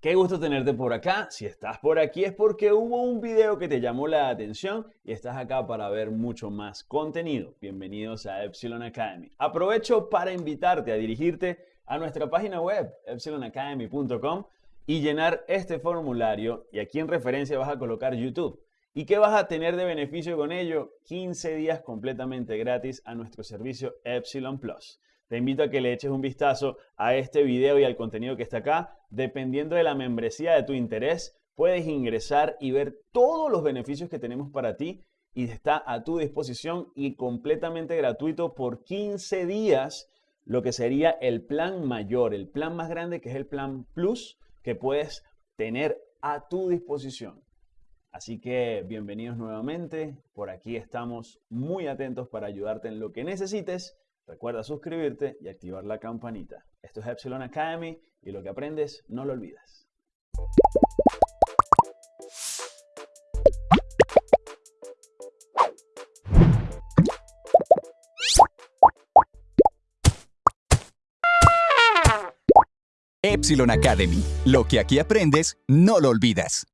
Qué gusto tenerte por acá. Si estás por aquí es porque hubo un video que te llamó la atención y estás acá para ver mucho más contenido. Bienvenidos a Epsilon Academy. Aprovecho para invitarte a dirigirte a nuestra página web epsilonacademy.com y llenar este formulario y aquí en referencia vas a colocar YouTube. ¿Y qué vas a tener de beneficio con ello? 15 días completamente gratis a nuestro servicio Epsilon Plus. Te invito a que le eches un vistazo a este video y al contenido que está acá. Dependiendo de la membresía de tu interés, puedes ingresar y ver todos los beneficios que tenemos para ti y está a tu disposición y completamente gratuito por 15 días, lo que sería el plan mayor, el plan más grande que es el plan Plus que puedes tener a tu disposición. Así que bienvenidos nuevamente, por aquí estamos muy atentos para ayudarte en lo que necesites Recuerda suscribirte y activar la campanita. Esto es Epsilon Academy y lo que aprendes no lo olvidas. Epsilon Academy. Lo que aquí aprendes, no lo olvidas.